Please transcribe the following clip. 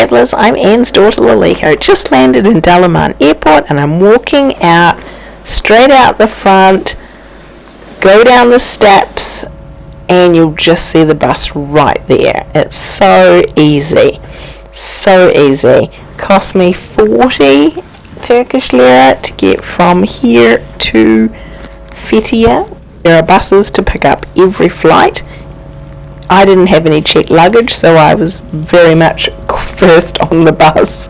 travellers, I'm Anne's daughter Laliko. Just landed in Dalaman Airport and I'm walking out, straight out the front, go down the steps, and you'll just see the bus right there. It's so easy. So easy. Cost me 40 Turkish lira to get from here to Fethiye. There are buses to pick up every flight. I didn't have any checked luggage, so I was very much first on the bus.